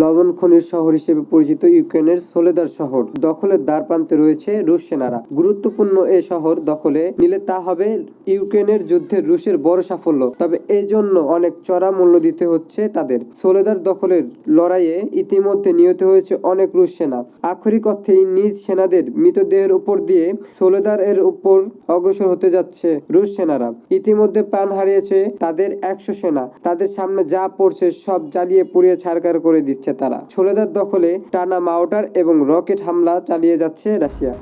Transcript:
লবণ খনির শহর হিসেবে পরিচিত ইউক্রেনের সোলেদার শহর। দখলের দ্বার প্রান্তে রয়েছে রুশ সেনারা। গুরুত্বপূর্ণ এ শহর দখলে নিলে তা হবে ইউক্রেনের যুদ্ধের রুশের বড় সাফল্য। তবে এই জন্য অনেক চড়া মূল্য দিতে হচ্ছে তাদের। সোলেদার দখলের লড়াইয়ে ইতিমধ্যে নিহত হয়েছে অনেক রুশ সেনা। আক্ষরিক অর্থেই নিজ সেনাদের মৃতদেহের উপর দিয়ে সোলেদার এর উপর অগ্রসর হতে যাচ্ছে রুশ সেনারা। ইতিমধ্যে প্রাণ হারিয়েছে তাদের একশো সেনা। তাদের সামনে যা পড়ছে সব জ্বালিয়ে পুড়িয়ে ছাড়কার করে দিচ্ছে। তারা। ছোলেদার দখলে টানা মাউটার এবং রকেট হামলা চালিয়ে যাচ্ছে রাশিয়া।